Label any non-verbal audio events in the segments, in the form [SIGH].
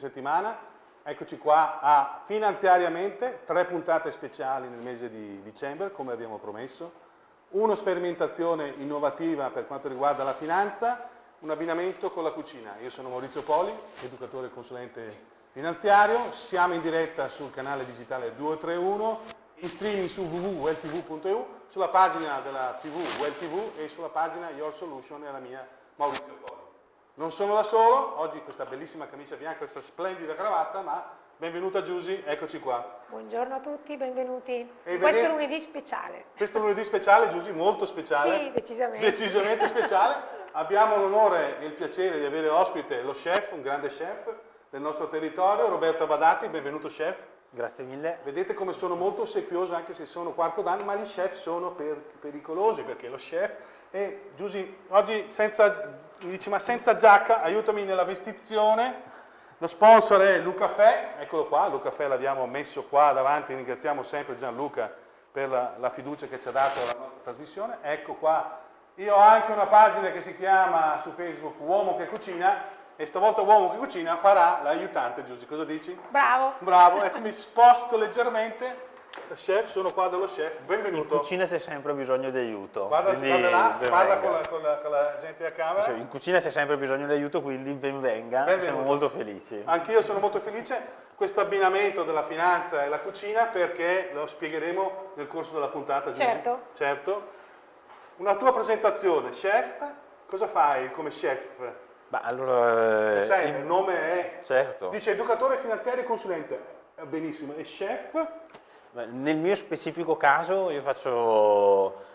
settimana. Eccoci qua a Finanziariamente, tre puntate speciali nel mese di dicembre, come abbiamo promesso. Una sperimentazione innovativa per quanto riguarda la finanza, un abbinamento con la cucina. Io sono Maurizio Poli, educatore e consulente finanziario, siamo in diretta sul canale digitale 231 in streaming su www.welltv.eu, sulla pagina della TV WellTV e sulla pagina Your Solution e la mia Maurizio Poli. Non sono da solo, oggi questa bellissima camicia bianca, questa splendida cravatta, ma benvenuta Giusy, eccoci qua. Buongiorno a tutti, benvenuti. E questo è lunedì speciale. Questo è lunedì speciale, Giusy, molto speciale. Sì, decisamente. Decisamente speciale. Abbiamo l'onore e il piacere di avere ospite lo chef, un grande chef del nostro territorio, Roberto Abadati, benvenuto chef. Grazie mille. Vedete come sono molto ossequioso anche se sono quarto d'anno, ma gli chef sono per, pericolosi perché lo chef è, Giusy, oggi senza, dici, ma senza giacca, aiutami nella vestizione, lo sponsor è Lucafè, eccolo qua, Lucafè l'abbiamo messo qua davanti, ringraziamo sempre Gianluca per la, la fiducia che ci ha dato alla nostra trasmissione, ecco qua, io ho anche una pagina che si chiama su Facebook Uomo che cucina, e stavolta uomo che cucina farà l'aiutante, Giusy, cosa dici? Bravo. Bravo, ecco mi sposto leggermente, chef, sono qua dallo chef, benvenuto. In cucina c'è sempre bisogno di aiuto. Guarda, guarda là, parla con la, con, la, con la, gente a camera. In cucina c'è sempre bisogno di aiuto, quindi benvenga, benvenuto. siamo molto felici. Anch'io sono molto felice, questo abbinamento della finanza e la cucina perché lo spiegheremo nel corso della puntata. Certo. Certo. Una tua presentazione, chef, cosa fai come chef? Beh, allora, sai, il nome è... Certo. Dice educatore finanziario e consulente. Benissimo. E chef? Nel mio specifico caso io faccio...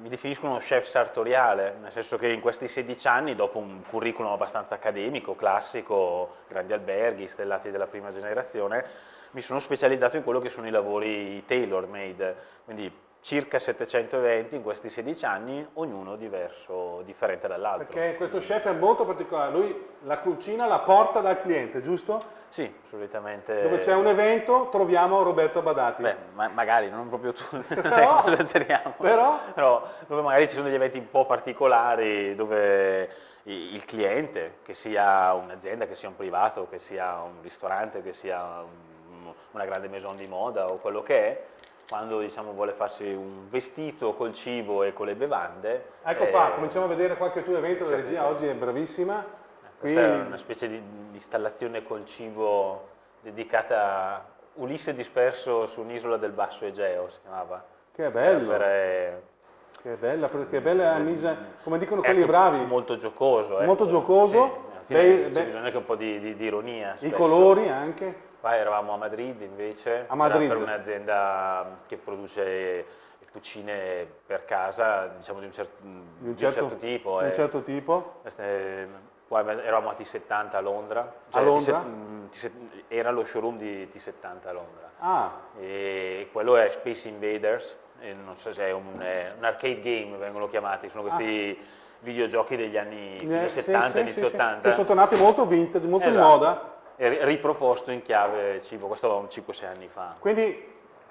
Mi definisco uno chef sartoriale, nel senso che in questi 16 anni, dopo un curriculum abbastanza accademico, classico, grandi alberghi, stellati della prima generazione, mi sono specializzato in quello che sono i lavori tailor-made, quindi circa 700 eventi in questi 16 anni, ognuno diverso, differente dall'altro. Perché questo chef è molto particolare, lui la cucina la porta dal cliente, giusto? Sì, solitamente. Dove c'è un evento troviamo Roberto Badati. Beh, ma magari, non proprio tu, [LAUGHS] [LAUGHS] però, esageriamo. Però? però, dove magari ci sono degli eventi un po' particolari, dove il cliente, che sia un'azienda, che sia un privato, che sia un ristorante, che sia una grande maison di moda o quello che è, quando diciamo, vuole farsi un vestito col cibo e con le bevande. Ecco qua, eh, cominciamo a vedere qualche tuo evento, la regia oggi è bravissima. Questa è una specie di, di installazione col cibo dedicata a Ulisse disperso su un'isola del Basso Egeo, si chiamava. Che bello! Per, che bella, che bella Anisa, come dicono quelli bravi. Molto giocoso. Eh. Molto giocoso. Sì, beh, c'è bisogno anche un po' di, di, di ironia. I colori anche. Qua eravamo a Madrid invece, a Madrid. per un'azienda che produce cucine per casa, diciamo di un, cer di un, certo, di un certo, tipo. Di un certo tipo. Eh, qua eravamo a T70 a Londra. Cioè a Londra? era lo showroom di T70 a Londra. Ah. E quello è Space Invaders, non so se è un, un arcade game, vengono chiamati, sono questi... Ah videogiochi degli anni eh, 70, sì, inizio sì, 80. Che sono tornati molto vintage, molto esatto. in moda riproposto in chiave cibo, questo 5-6 anni fa. Quindi,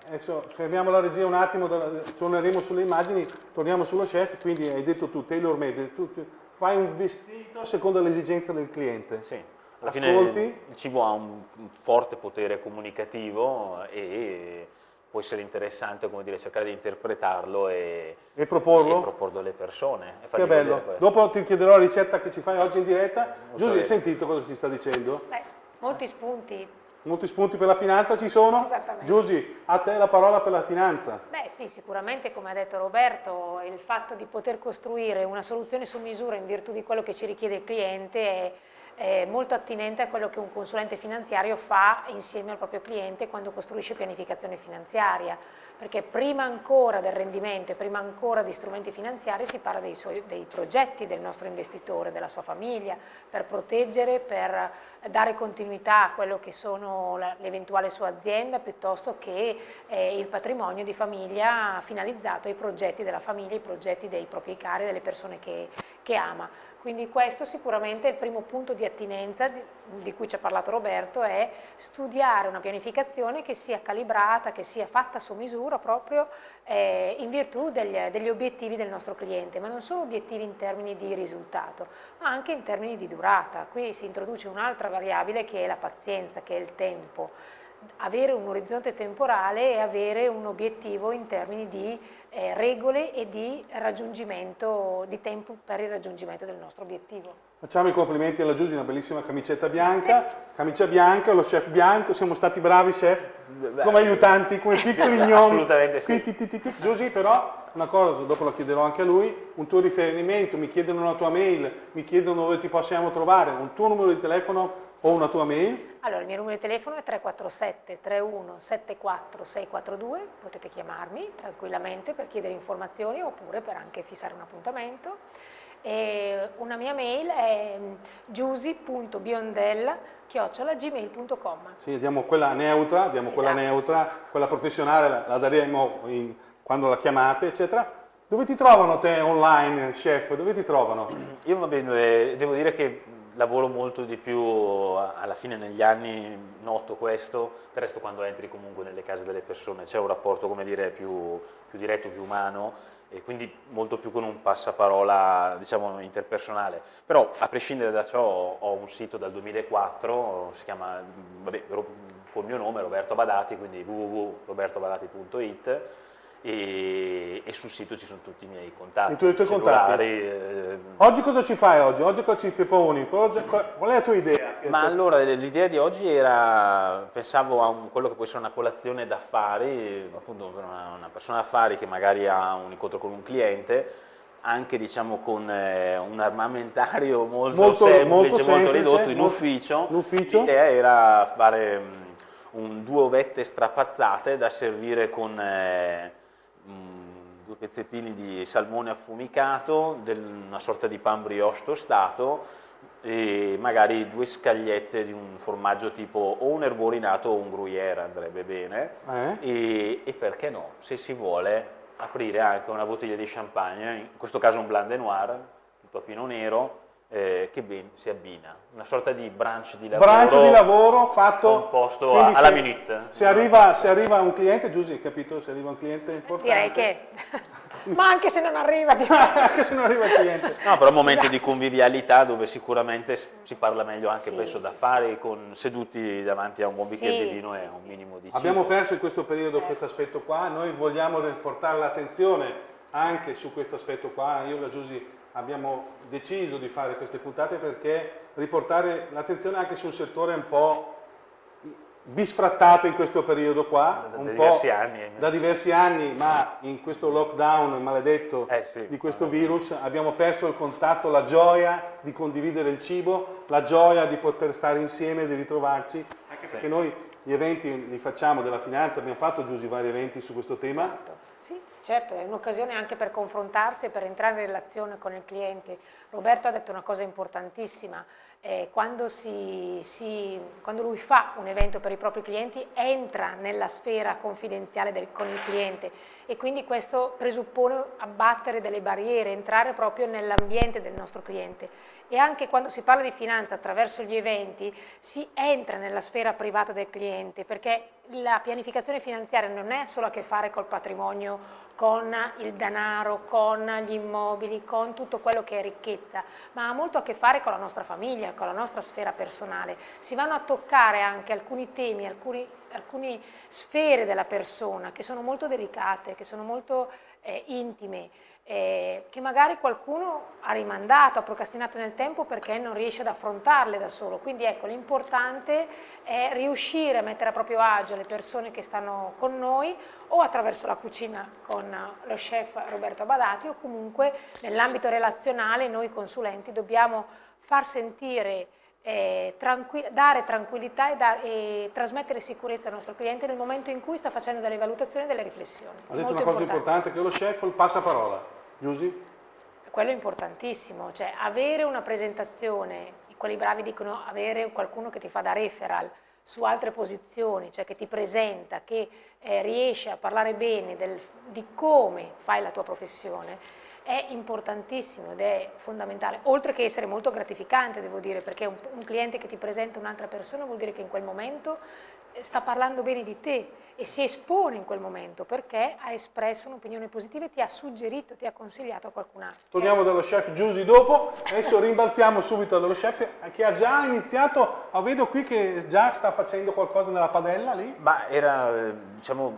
adesso fermiamo la regia un attimo, torneremo sulle immagini, torniamo sullo chef, quindi hai detto tu, tailor made, tu, tu fai un vestito secondo l'esigenza del cliente. Sì. Alla Ascolti. fine il cibo ha un forte potere comunicativo e può essere interessante come dire, cercare di interpretarlo e, e, proporlo? e proporlo alle persone. che bello. Dopo ti chiederò la ricetta che ci fai oggi in diretta. Giuseppe, hai sentito cosa ti sta dicendo? Beh. Molti spunti. Molti spunti per la finanza ci sono? Esattamente. Giusy, a te la parola per la finanza. Beh sì, sicuramente come ha detto Roberto, il fatto di poter costruire una soluzione su misura in virtù di quello che ci richiede il cliente è, è molto attinente a quello che un consulente finanziario fa insieme al proprio cliente quando costruisce pianificazione finanziaria perché prima ancora del rendimento e prima ancora di strumenti finanziari si parla dei, suoi, dei progetti del nostro investitore, della sua famiglia, per proteggere, per dare continuità a quello che sono l'eventuale sua azienda piuttosto che eh, il patrimonio di famiglia finalizzato ai progetti della famiglia, ai progetti dei propri cari, delle persone che, che ama. Quindi questo sicuramente è il primo punto di attinenza di, di, cui ci ha parlato Roberto, è studiare una pianificazione che sia calibrata, che sia fatta su misura proprio eh, in virtù degli, degli, obiettivi del nostro cliente, ma non solo obiettivi in termini di risultato, ma anche in termini di durata. Qui si introduce un'altra variabile che è la pazienza, che è il tempo avere un orizzonte temporale e avere un obiettivo in termini di eh, regole e di raggiungimento, di tempo per il raggiungimento del nostro obiettivo. Facciamo i complimenti alla Giusy, una bellissima camicetta bianca, sì. camicia bianca, lo chef bianco, siamo stati bravi chef, come aiutanti, come [LAUGHS] piccoli gnomi. Assolutamente sì. Giusy però, una cosa, dopo la chiederò anche a lui, un tuo riferimento, mi chiedono una tua mail, mi chiedono dove ti possiamo trovare, un tuo numero di telefono o una tua mail? Allora, il mio numero di telefono è 347 31 74 642, potete chiamarmi tranquillamente per chiedere informazioni oppure per anche fissare un appuntamento. E una mia mail è giusy.biondella.gmail.com Sì, diamo quella neutra, diamo esatto, quella neutra, sì. quella professionale la, la daremo in, quando la chiamate, eccetera. Dove ti trovano te online, chef? Dove ti trovano? Io va bene, devo dire che lavoro molto di più, alla fine negli anni noto questo, del resto quando entri comunque nelle case delle persone c'è un rapporto come dire più, più, diretto, più umano e quindi molto più con un passaparola diciamo interpersonale, però a prescindere da ciò ho un sito dal 2004, si chiama, vabbè, col mio nome Roberto Badati, quindi www.robertobadati.it e, e, sul sito ci sono tutti i miei contatti. I tuoi contatti. Eh, oggi cosa ci fai oggi? Oggi cosa ci proponi? Qual è la tua idea? Ma allora l'idea di oggi era, pensavo a un, quello che può essere una colazione d'affari, appunto per una, una persona d'affari che magari ha un incontro con un cliente, anche diciamo con eh, un armamentario molto, molto, semplice, molto, semplice, molto ridotto in ufficio. L'idea era fare um, un, due ovette strapazzate da servire con... Eh, due pezzettini di salmone affumicato, del, una sorta di pan brioche tostato e magari due scagliette di un formaggio tipo o un erborinato o un gruyère andrebbe bene eh? e, e, perché no, se si vuole aprire anche una bottiglia di champagne, in questo caso un blanc de noir, un topino nero eh, che ben si abbina, una sorta di brunch di lavoro, brunch di lavoro fatto composto alla se, minute. Se arriva, se arriva, un cliente, Giusy, hai capito? Se arriva un cliente importante. Direi che, [LAUGHS] ma anche se non arriva, [LAUGHS] anche se non arriva il cliente. No, però un momento di convivialità dove sicuramente si parla meglio anche sì, penso sì, d'affari, sì. con seduti davanti a un buon bicchiere di vino e un minimo di cibo. Abbiamo perso in questo periodo eh. questo aspetto qua, noi vogliamo portare l'attenzione anche su questo aspetto qua, io la Giusy abbiamo deciso di fare queste puntate perché riportare l'attenzione anche su un settore un po' bisfrattato in questo periodo qua, da, da diversi anni. Da diversi anni, ma in questo lockdown maledetto eh sì, di questo virus abbiamo perso il contatto, la gioia di condividere il cibo, la gioia di poter stare insieme, di ritrovarci, anche perché noi gli eventi li facciamo della finanza, abbiamo fatto Giusy vari eventi su questo tema. Esatto sì, certo, è un'occasione anche per confrontarsi e per entrare in relazione con il cliente. Roberto ha detto una cosa importantissima, eh, quando, si, si, quando, lui fa un evento per i propri clienti entra nella sfera confidenziale del, con il cliente e quindi questo presuppone abbattere delle barriere, entrare proprio nell'ambiente del nostro cliente e anche quando si parla di finanza attraverso gli eventi si entra nella sfera privata del cliente perché la pianificazione finanziaria non è solo a che fare col patrimonio, con il denaro, con gli immobili, con tutto quello che è ricchezza, ma ha molto a che fare con la nostra famiglia, con la nostra sfera personale. Si vanno a toccare anche alcuni temi, alcuni, alcune sfere della persona che sono molto delicate, che sono molto eh, intime eh, che magari qualcuno ha rimandato, ha procrastinato nel tempo perché non riesce ad affrontarle da solo. Quindi ecco, l'importante è riuscire a mettere a proprio agio le persone che stanno con noi o attraverso la cucina con lo chef Roberto Badati o comunque nell'ambito relazionale noi consulenti dobbiamo far sentire eh, tranqui dare tranquillità e, da e, trasmettere sicurezza al nostro cliente nel momento in cui sta facendo delle valutazioni e delle riflessioni. Ha detto una cosa importante che lo chef il passaparola, Giusy? Quello è importantissimo, cioè avere una presentazione, quelli bravi dicono avere qualcuno che ti fa da referral su altre posizioni, cioè che ti presenta, che eh, riesce a parlare bene del, di come fai la tua professione, è importantissimo ed è fondamentale, oltre che essere molto gratificante, devo dire, perché un, un cliente che ti presenta un'altra persona vuol dire che in quel momento eh, sta parlando bene di te e si espone in quel momento perché ha espresso un'opinione positiva e ti ha suggerito, ti ha consigliato a qualcun altro. Torniamo dallo chef Giusy dopo, adesso rimbalziamo subito dallo chef che ha già iniziato, oh, vedo qui che già sta facendo qualcosa nella padella lì. Ma era, eh, diciamo,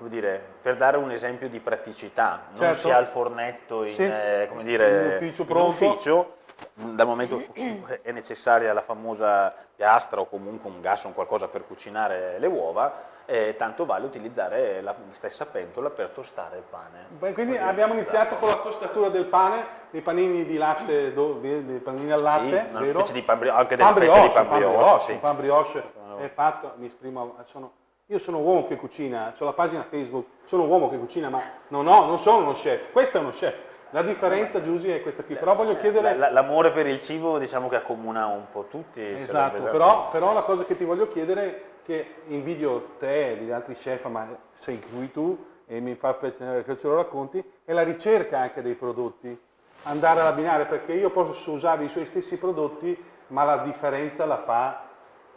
come dire, per dare un esempio di praticità, non Certo. si ha il fornetto in, Sì. eh, come dire, In ufficio in ufficio, dal momento che è necessaria la famosa piastra o comunque un gas o un qualcosa per cucinare le uova, eh, tanto vale utilizzare la stessa pentola per tostare il pane. Beh, quindi abbiamo iniziato con la tostatura del pane, dei panini di latte, do- dei dei panini al latte, Sì, una vero? specie di pan anche delle Pan brioche, di pan pan brioche, brioche, sì. pan brioche è fatto, mi esprimo, sono- io sono un uomo che cucina, ho la pagina Facebook, sono un uomo che cucina, ma non, ho, non sono uno chef, questo è uno chef. La differenza, Giusy, è questa qui, però voglio chiedere... La- la- L'amore per il cibo diciamo che accomuna un po' tutti. Esatto, però, però la cosa che ti voglio chiedere che invidio te e gli altri chef, ma sei qui tu e mi fa piacere che ce lo racconti, è la ricerca anche dei prodotti, andare ad abbinare, perché io posso usare i suoi stessi prodotti, ma la differenza la fa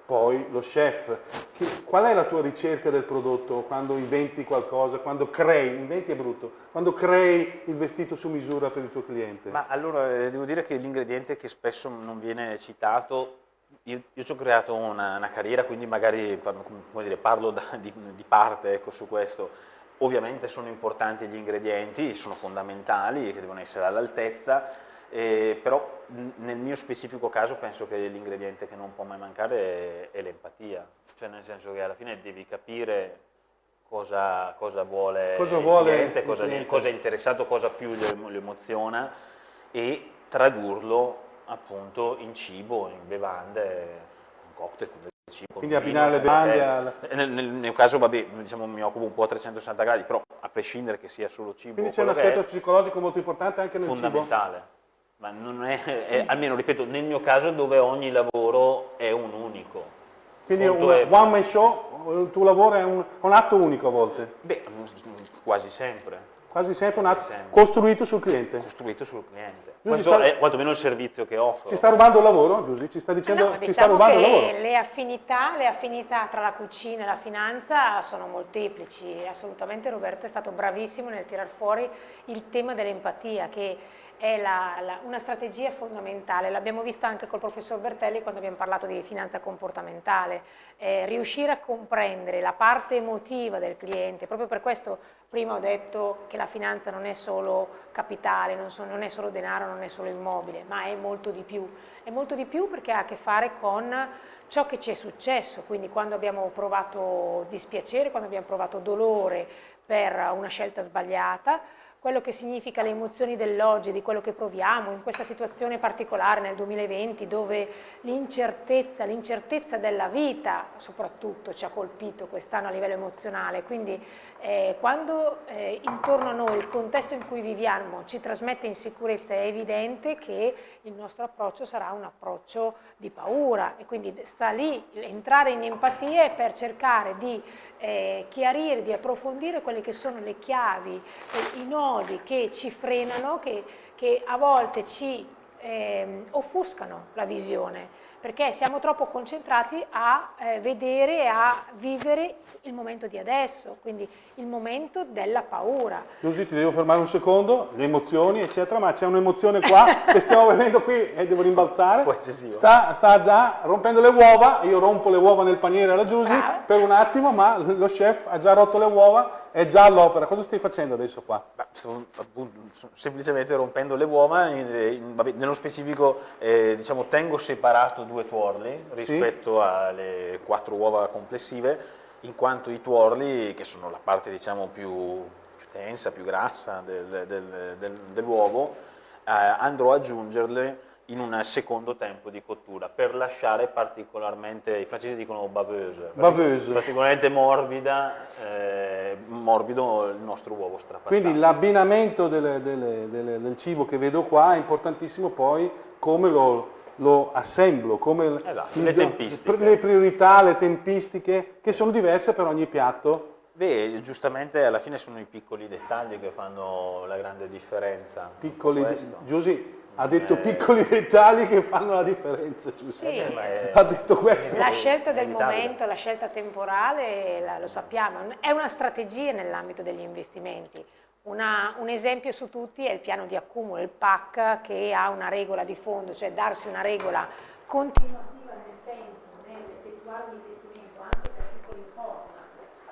poi lo chef. Che- qual è la tua ricerca del prodotto quando inventi qualcosa, quando crei, inventi è brutto, quando crei il vestito su misura per il tuo cliente? Ma allora eh, devo dire che l'ingrediente che spesso non viene citato, io, io ci ho creato una, una carriera, quindi magari dire, parlo da- di, di parte ecco, su questo. Ovviamente sono importanti gli ingredienti, sono fondamentali, che devono essere all'altezza, eh, però nel mio specifico caso penso che l'ingrediente che non può mai mancare è, è l'empatia, cioè nel senso che alla fine devi capire cosa, cosa vuole Cosa il vuole cliente, il cosa, cliente. cosa è interessato, cosa più lo, emoziona e tradurlo appunto in cibo, in bevande, in cocktail, con del cibo. con Quindi abbinare le bevande al- eh, Nel, nel mio caso, vabbè, diciamo, mi occupo un po' a 360 gradi, però a prescindere che sia solo cibo, Quindi c'è un aspetto psicologico molto importante anche nel cibo. fondamentale. Ma non è, è- almeno ripeto, nel mio caso dove ogni lavoro è un unico. Quindi un è- one man show, il tuo lavoro è un, un atto unico a volte, Beh, quasi sempre, quasi sempre un atto Sempre. costruito sul cliente. costruito sul cliente. Questo sta- è quantomeno il servizio che offro. Ci sta rubando il lavoro, Giusy? Ci sta dicendo No, ci sta diciamo rubando il che lavoro? le affinità, le affinità tra la cucina e la finanza sono molteplici, assolutamente Roberto è stato bravissimo nel tirar fuori il tema dell'empatia che è la- la- una strategia fondamentale, l'abbiamo visto anche col professor Bertelli quando abbiamo parlato di finanza comportamentale, Eh, riuscire a comprendere la parte emotiva del cliente, proprio per questo prima ho detto che la finanza non è solo capitale, non, so- non è solo denaro, non è solo immobile, ma è molto di più. È molto di più perché ha a che fare con ciò che ci è successo, quindi quando abbiamo provato dispiacere, quando abbiamo provato dolore per una scelta sbagliata, quello che significa le emozioni dell'oggi, di quello che proviamo in questa situazione particolare nel 2020 dove l'incertezza, l'incertezza della vita soprattutto ci ha colpito quest'anno a livello emozionale, quindi eh, quando eh, intorno a noi il contesto in cui viviamo ci trasmette insicurezza è evidente che il nostro approccio sarà un approccio di paura. E quindi sta lì entrare in empatia per cercare di eh, chiarire, di approfondire quelle che sono le chiavi, eh, i nodi che ci frenano, che, che a volte ci ehm, offuscano la visione, perché siamo troppo concentrati a eh, vedere e a vivere il momento di adesso, quindi il momento della paura. Giusy, ti devo fermare un secondo, le emozioni, eccetera, ma c'è un'emozione qua che stiamo vedendo qui e devo rimbalzare. Sta, sta già rompendo le uova, io rompo le uova nel paniere alla Giusy per un attimo, ma lo chef ha già rotto le uova, è già all'opera. Cosa stai facendo adesso qua? Ma sto appunto, semplicemente rompendo le uova, in- in- vabbè, nello specifico eh, diciamo, tengo separato due tuorli rispetto alle quattro uova complessive, in quanto i tuorli, che sono la parte diciamo, più, più tensa, più grassa del- del- del- dell'uovo, eh, andrò ad aggiungerle in un secondo tempo di cottura per lasciare particolarmente, i francesi dicono baveuse, Baveuse. particolarmente morbida, eh, morbido il nostro uovo strapazzato. Quindi l'abbinamento del cibo che vedo qua è importantissimo poi come lo, lo assemblo, come Esatto, il- le tempistiche. le priorità, le tempistiche che sono diverse per ogni piatto Beh, giustamente alla fine sono i piccoli dettagli che fanno la grande differenza. Piccoli, Giusy ha detto eh... piccoli dettagli che fanno la differenza, Giusy. Sì. È... Ha detto questo. La scelta del momento, la scelta temporale, la, lo sappiamo, è una strategia nell'ambito degli investimenti. Una, un esempio su tutti è il piano di accumulo, il PAC, che ha una regola di fondo, cioè darsi una regola continuativa nel tempo, nell'effettuare un investimento anche per piccoli importi.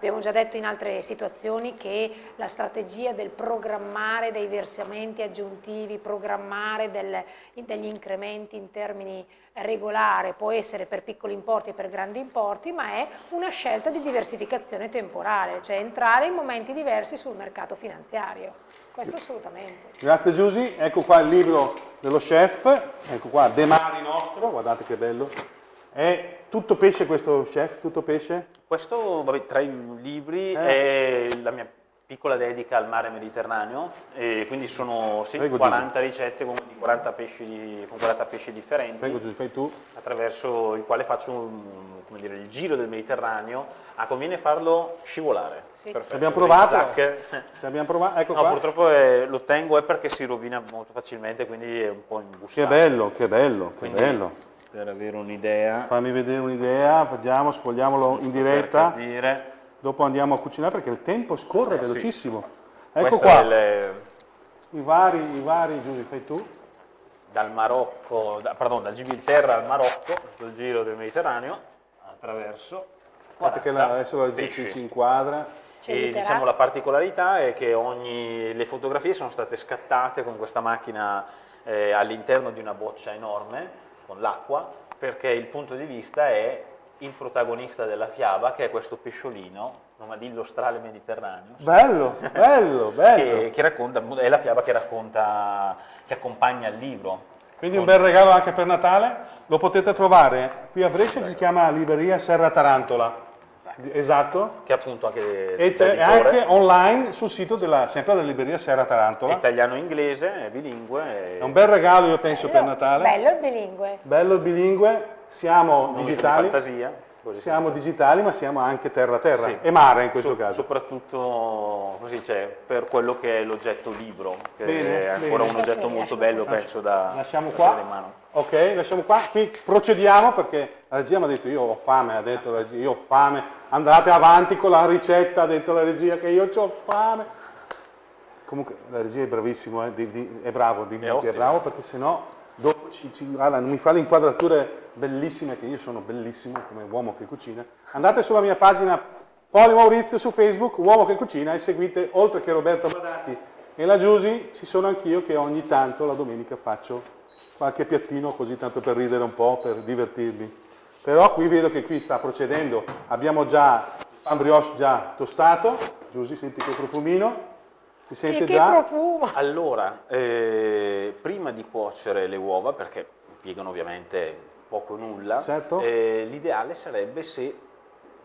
Abbiamo già detto in altre situazioni che la strategia del programmare dei versamenti aggiuntivi, programmare del, degli incrementi in termini regolare può essere per piccoli importi e per grandi importi, ma è una scelta di diversificazione temporale, cioè entrare in momenti diversi sul mercato finanziario. Questo assolutamente. Grazie Giusy, ecco qua il libro dello chef, ecco qua De Mari nostro, guardate che bello. È tutto pesce questo chef, tutto pesce? Questo, vabbè, tra i libri, eh. è la mia piccola dedica al mare Mediterraneo, e quindi sono sì, 40 ricette con 40 pesci, di, con 40 pesci differenti, Prego, tu. attraverso il quale faccio un, dire, il giro del Mediterraneo. Ah, conviene farlo scivolare. Sì. Ci abbiamo provato? Ci abbiamo provato? Ecco no, qua. purtroppo è, lo tengo è perché si rovina molto facilmente, quindi è un po' imbustato. Che bello, che bello, che quindi, bello. Per avere un'idea. Fammi vedere un'idea, vediamo, spogliamolo in diretta. Dire dopo andiamo a cucinare perché il tempo scorre eh, velocissimo. Sì. Ecco Questa qua, le... i vari, i vari, Giuseppe, fai tu. Dal Marocco, da, pardon, dal Gibilterra al Marocco, sul giro del Mediterraneo, attraverso. Guardate che la, adesso la ci inquadra. E diciamo la particolarità è che ogni, le fotografie sono state scattate con questa macchina eh, all'interno di una boccia enorme, con l'acqua, perché il punto di vista è il protagonista della fiaba, che è questo pesciolino, nomadillo strale mediterraneo. Bello, bello, [LAUGHS] bello. Che, che racconta, è la fiaba che racconta, che accompagna il libro. Quindi un bel regalo anche per Natale, lo potete trovare qui a Brescia, si chiama Libreria Serra Tarantola. Esatto. Che appunto anche E anche online sul sito della, sempre della libreria Serra Tarantola. Italiano-inglese, è bilingue. È un bel regalo io penso bello, per Natale. Bello il bilingue. Bello il bilingue, siamo non digitali. fantasia. Siamo digitali ma siamo anche terra-terra sì. e mare in questo so, caso. Soprattutto dice, per quello che è l'oggetto libro, che bene, è ancora bene. un oggetto molto bello penso da lasciamo qua. in mano. Ok, lasciamo qua, qui procediamo perché la regia mi ha detto io ho fame, ha detto la regia, io ho fame, andate avanti con la ricetta, ha detto la regia che io ho fame. Comunque la regia è bravissimo, eh, di, di, è bravo, dimmi è che è bravo perché sennò dopo ci, ci, allora, mi fa le inquadrature bellissime, che io sono bellissimo come uomo che cucina. Andate sulla mia pagina Poli Maurizio su Facebook, uomo che cucina, e seguite, oltre che Roberto Badati e la Giusy, ci sono anch'io che ogni tanto la domenica faccio qualche piattino così tanto per ridere un po', per divertirmi. Però qui vedo che qui sta procedendo, abbiamo già il pan brioche già tostato, Giusy senti che profumino, si sente che già? profumo! Allora, eh, prima di cuocere le uova, perché impiegano ovviamente poco o nulla, certo. eh, l'ideale sarebbe se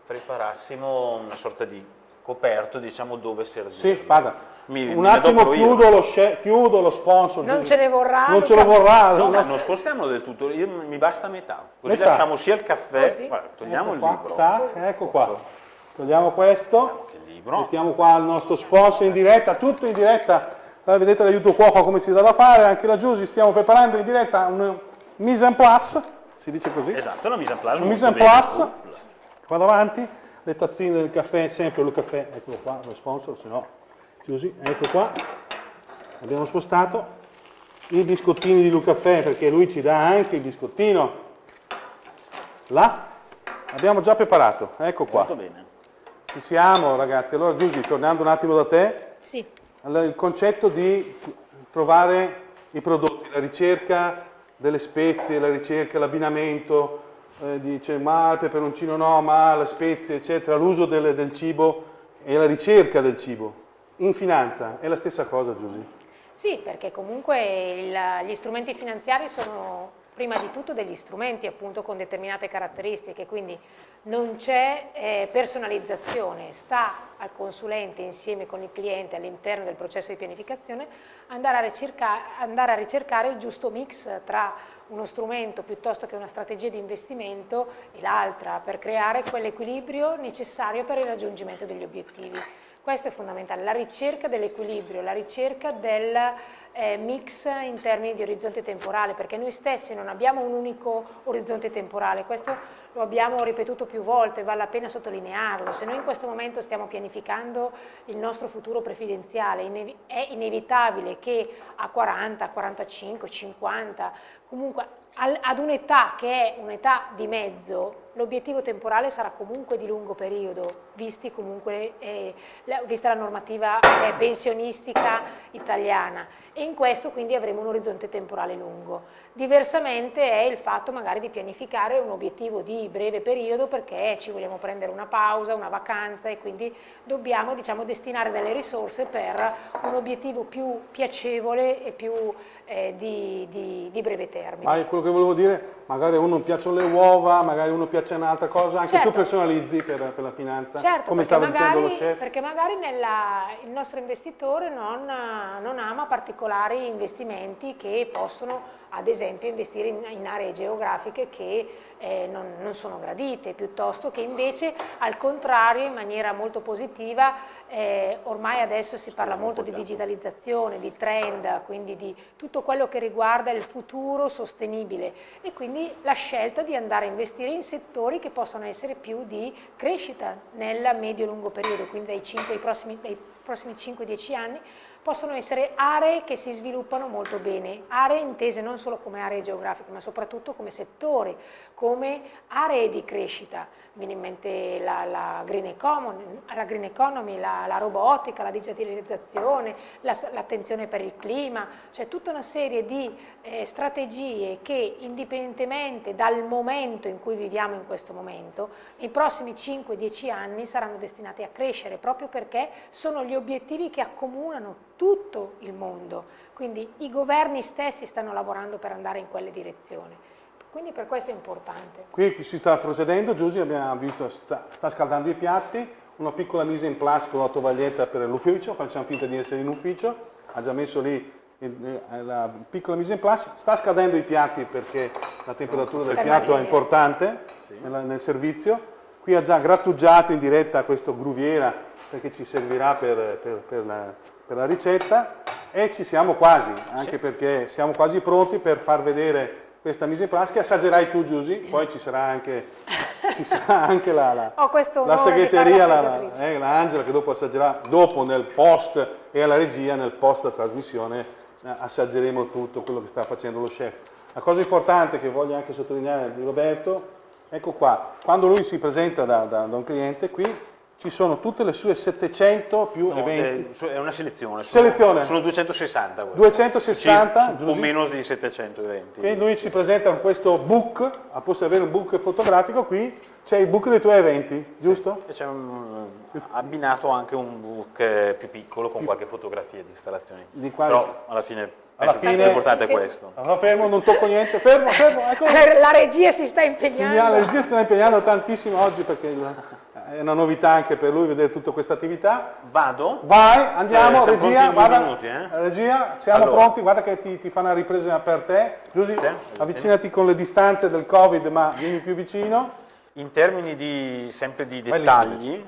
preparassimo una sorta di coperto, diciamo, dove servire. Sì, guarda, mi, un mi attimo chiudo lo, chiudo lo, sponsor. Non ce ne vorrà. Non ce lo vorrà. No, no, non spostiamolo del tutto, io, mi basta metà. Così metà. lasciamo sia il caffè, Così. guarda, togliamo ecco il qua, libro. Ta, ecco qua. Togliamo questo. Libro. Mettiamo qua il nostro sponsor in diretta, tutto in diretta. Allora, vedete l'aiuto cuoco come si dà da fare, anche la Giusy stiamo preparando in diretta un mise en place, si dice così. Esatto, una mise en place. Un mise en place. Qua davanti, le tazzine del caffè, sempre il caffè, eccolo qua, lo sponsor, se no, Giusy, ecco qua. Abbiamo spostato i biscottini di Lucaffè perché lui ci dà anche il biscottino. Là, abbiamo già preparato, ecco qua. Molto bene. Ci siamo ragazzi, allora Giusy, tornando un attimo da te, sì. allora, il concetto di trovare i prodotti, la ricerca delle spezie, la ricerca, l'abbinamento, eh, dice ma il peperoncino no, ma le spezie, eccetera, l'uso del, del cibo e la ricerca del cibo. In finanza è la stessa cosa Giusy? Sì, perché comunque il, gli strumenti finanziari sono prima di tutto degli strumenti appunto con determinate caratteristiche, quindi non c'è eh, personalizzazione, sta al consulente insieme con il cliente all'interno del processo di pianificazione andare a, ricerca, andare a ricercare il giusto mix tra uno strumento piuttosto che una strategia di investimento e l'altra per creare quell'equilibrio necessario per il raggiungimento degli obiettivi. Questo è fondamentale, la ricerca dell'equilibrio, la ricerca del eh, mix in termini di orizzonte temporale, perché noi stessi non abbiamo un unico orizzonte temporale, questo lo abbiamo ripetuto più volte, vale la pena sottolinearlo, se noi in questo momento stiamo pianificando il nostro futuro prefidenziale, è inevitabile che a 40, 45, 50, comunque ad un'età che è un'età di mezzo, l'obiettivo temporale sarà comunque di lungo periodo, comunque, eh, vista la normativa eh, pensionistica italiana e in questo quindi avremo un orizzonte temporale lungo. Diversamente è il fatto magari di pianificare un obiettivo di breve periodo perché ci vogliamo prendere una pausa, una vacanza e quindi dobbiamo diciamo, destinare delle risorse per un obiettivo più piacevole e più eh, di, di, di, breve termine. Ma quello che volevo dire, magari a uno piacciono le uova, magari a uno piace un'altra cosa, anche certo. tu personalizzi per, per, la finanza, certo, come stava magari, dicendo lo chef. Perché magari nella, il nostro investitore non, non ama particolari investimenti che possono ad esempio investire in, in aree geografiche che eh, non, non, sono gradite, piuttosto che invece al contrario in maniera molto positiva, eh, ormai adesso si parla molto di digitalizzazione, di trend, quindi di tutto quello che riguarda il futuro sostenibile. E quindi la scelta di andare a investire in settori che possono essere più di crescita nel medio-lungo periodo, quindi dai, 5, dai prossimi, dai prossimi 5-10 anni possono essere aree che si sviluppano molto bene, aree intese non solo come aree geografiche, ma soprattutto come settori, come aree di crescita. Mi viene in mente la, la, green, economy, la green economy, la, la, robotica, la digitalizzazione, l'attenzione per il clima, cioè tutta una serie di eh, strategie che indipendentemente dal momento in cui viviamo in questo momento, nei prossimi 5-10 anni saranno destinate a crescere proprio perché sono gli obiettivi che accomunano tutto il mondo, quindi i governi stessi stanno lavorando per andare in quelle direzioni. Quindi per questo è importante. Qui si sta procedendo, Giusy abbiamo visto, sta, sta scaldando i piatti, una piccola mise in place con la tovaglietta per l'ufficio, facciamo finta di essere in ufficio, ha già messo lì la piccola mise in place, sta scaldando i piatti perché la temperatura del piatto è importante nel, nel servizio, qui ha già grattugiato in diretta questo gruviera perché ci servirà per, per, per la per la ricetta e ci siamo quasi, anche sì. perché siamo quasi pronti per far vedere questa mise in place che assaggerai tu Giusy, poi ci sarà anche, ci [LAUGHS] sarà anche la, la, la segreteria, la, eh, la, Angela che dopo assaggerà, dopo nel post e alla regia, nel post trasmissione eh, assaggeremo tutto quello che sta facendo lo chef. La cosa importante che voglio anche sottolineare di Roberto, ecco qua, quando lui si presenta da, da, da un cliente qui ci sono tutte le sue 700 più no, eventi. È una selezione. Sono, selezione. sono 260. Queste. 260? Sì, un po' meno di 700 eventi. E lui ci presenta questo book, a posto di avere un book fotografico, qui c'è il book dei tuoi eventi, giusto? Sì, c'è abbinato anche un book più piccolo con qualche fotografia di installazioni. Di quali... Però alla fine alla fine l'importante è questo. Allora, fermo, non tocco niente, fermo, fermo. Ecco. [LAUGHS] La regia si sta impegnando. La regia si sta impegnando tantissimo oggi perché è una novità anche per lui vedere tutta questa attività. Vado? Vai, andiamo, cioè, regia, guarda, minuti, eh? regia, siamo allora. pronti, guarda che ti, ti, fa una ripresa per te. Giusy, avvicinati con le distanze del Covid, ma vieni più vicino. In termini di, sempre di dettagli,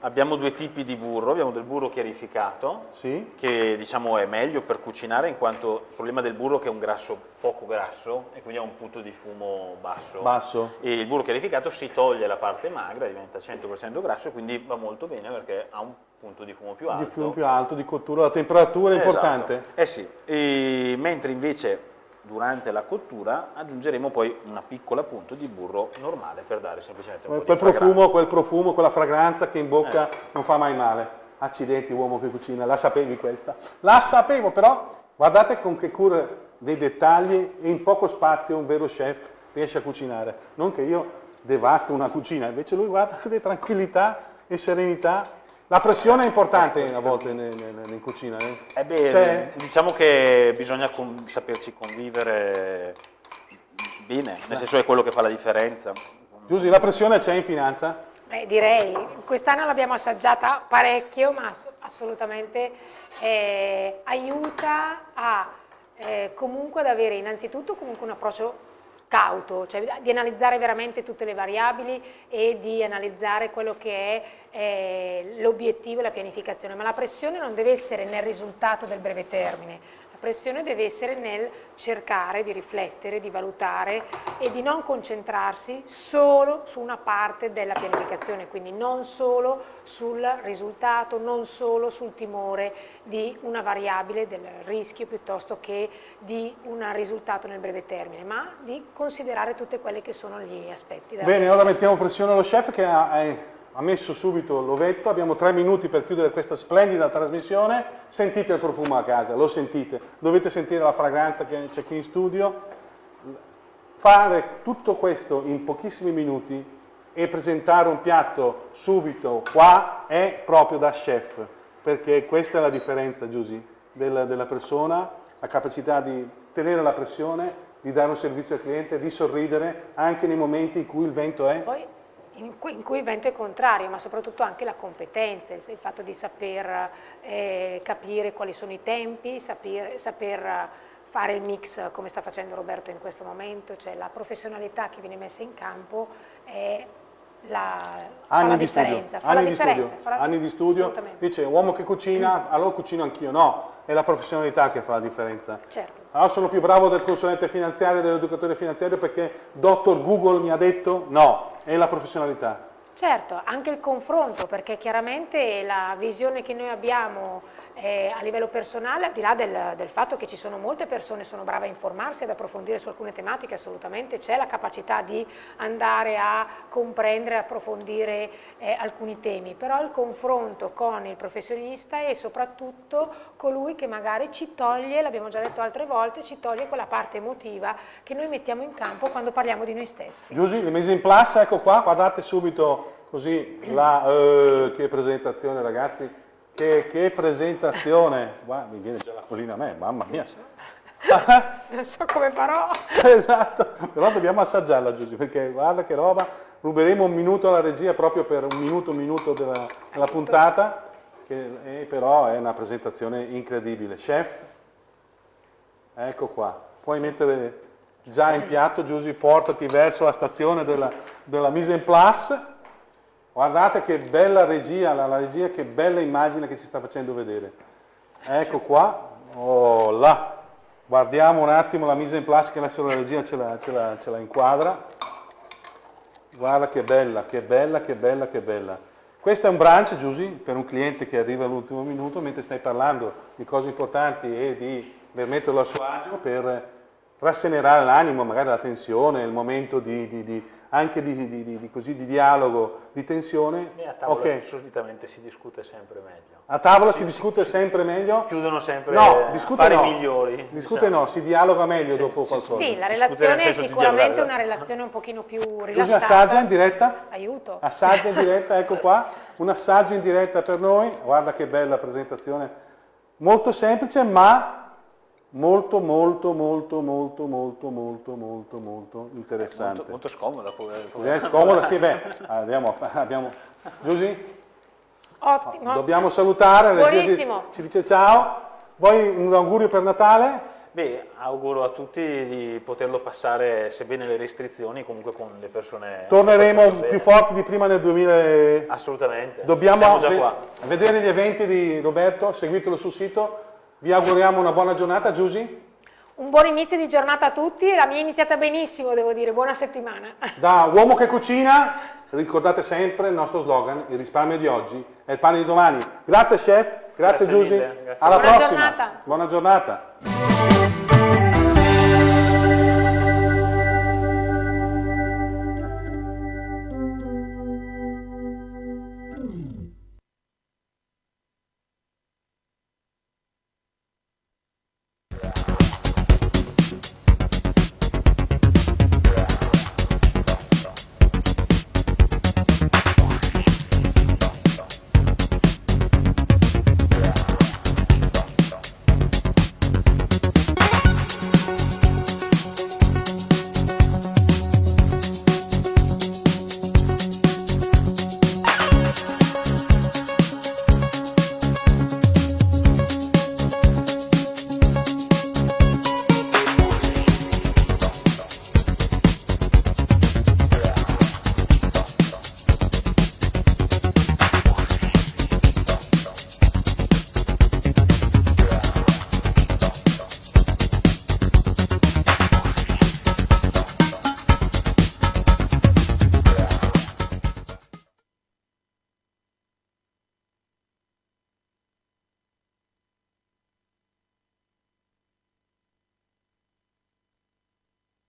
abbiamo due tipi di burro, abbiamo del burro chiarificato, sì. che diciamo è meglio per cucinare in quanto il problema del burro è che è un grasso poco grasso e quindi ha un punto di fumo basso. basso. E il burro chiarificato si toglie la parte magra, diventa 100% grasso e quindi va molto bene perché ha un punto di fumo più alto. Di fumo più alto, di cottura, la temperatura è esatto. importante. Eh sì, e mentre invece durante la cottura aggiungeremo poi una piccola punta di burro normale per dare semplicemente un quel po' di profumo, quel profumo, quella fragranza che in bocca eh. non fa mai male. Accidenti uomo che cucina, la sapevi questa? La sapevo però, guardate con che cura dei dettagli e in poco spazio un vero chef riesce a cucinare. Non che io devasto una cucina, invece lui guarda che tranquillità e serenità la pressione è importante a volte in, in, in cucina. Eh? Eh beh, diciamo che bisogna con, saperci convivere Bene, nel senso è quello che fa la differenza. Giusy, la pressione c'è in finanza? Beh, direi, quest'anno l'abbiamo assaggiata parecchio, ma assolutamente eh, aiuta a eh, comunque ad avere innanzitutto comunque un approccio cauto, cioè di analizzare veramente tutte le variabili e di analizzare quello che è eh, l'obiettivo e la pianificazione, ma la pressione non deve essere nel risultato del breve termine, la pressione deve essere nel cercare di riflettere, di valutare e di non concentrarsi solo su una parte della pianificazione, quindi non solo sul risultato, non solo sul timore di una variabile del rischio piuttosto che di un risultato nel breve termine, ma di considerare tutti quelli che sono gli aspetti. Bene, ora mettiamo pressione allo chef che ha, ha messo subito l'ovetto, abbiamo tre minuti per chiudere questa splendida trasmissione, sentite il profumo a casa, lo sentite, dovete sentire la fragranza che c'è qui in studio, fare tutto questo in pochissimi minuti e presentare un piatto subito qua è proprio da chef, perché questa è la differenza, Giusy, della, della persona, la capacità di tenere la pressione, di dare un servizio al cliente, di sorridere anche nei momenti in cui il vento è... Poi in cui, in cui, il vento è contrario, ma soprattutto anche la competenza, il, fatto di saper eh, capire quali sono i tempi, saper, saper, fare il mix come sta facendo Roberto in questo momento, cioè la professionalità che viene messa in campo è la, anni la di differenza. Studio, anni, di studio, anni di studio, dice uomo che cucina, allora cucino anch'io, no, è la professionalità che fa la differenza. Certo. Allora sono più bravo del consulente finanziario, dell'educatore finanziario perché dottor Google mi ha detto no, è la professionalità. Certo, anche il confronto, perché chiaramente la visione che noi abbiamo eh, a livello personale, al di là del, del, fatto che ci sono molte persone che sono brave a informarsi, ad approfondire su alcune tematiche, assolutamente c'è la capacità di andare a comprendere, approfondire eh, alcuni temi, però il confronto con il professionista è soprattutto colui che magari ci toglie, l'abbiamo già detto altre volte, ci toglie quella parte emotiva che noi mettiamo in campo quando parliamo di noi stessi. Giusy, le mise in place, ecco qua, guardate subito così la uh, che presentazione ragazzi che, che presentazione! Guarda, mi viene già la collina a me, mamma mia! [LAUGHS] non so come farò! esatto, però dobbiamo assaggiarla Giusy, perché guarda che roba, ruberemo un minuto alla regia proprio per un minuto, un minuto della, della puntata, che però è una presentazione incredibile. Chef, ecco qua, puoi mettere già in piatto Giusy, portati verso la stazione della, della mise en place, Guardate che bella regia, la, la, regia che bella immagine che ci sta facendo vedere. Ecco qua, oh là. Guardiamo un attimo la mise in place che adesso la regia ce la, ce, la, ce la inquadra. Guarda che bella, che bella, che bella, che bella. Questo è un brunch, Giusy, per un cliente che arriva all'ultimo minuto, mentre stai parlando di cose importanti e di per metterlo a suo agio, per rassenerare l'animo, magari la tensione, il momento di, di, di anche di, di, di, così, di, dialogo, di tensione. E a tavola okay. solitamente si discute sempre meglio. A tavola si, si discute si, sempre meglio? Chiudono sempre no, discute no. migliori. Discute diciamo. no, si dialoga meglio sì, dopo qualcosa. Sì, la relazione è sicuramente una relazione un pochino più rilassata. Scusi, assaggia in diretta? Aiuto. Assaggia in diretta, ecco qua, [LAUGHS] un assaggio in diretta per noi. Guarda che bella presentazione. Molto semplice, ma molto molto molto molto molto molto molto molto interessante. Molto, molto scomoda. È scomoda, sì, beh, abbiamo, abbiamo... Giusy? Ottimo. Dobbiamo salutare, Buonissimo. Ci dice ciao. Vuoi un augurio per Natale? Beh, auguro a tutti di poterlo passare, sebbene le restrizioni, comunque con le persone... Torneremo più forti di prima nel 2000... Assolutamente, Dobbiamo vedere gli eventi di Roberto, seguitelo sul sito, vi auguriamo una buona giornata, Giusy. Un buon inizio di giornata a tutti, la mia è iniziata benissimo, devo dire, buona settimana. Da uomo che cucina, ricordate sempre il nostro slogan, il risparmio di oggi è il pane di domani. Grazie chef, grazie, grazie Giusy, alla buona prossima. Giornata. Buona giornata.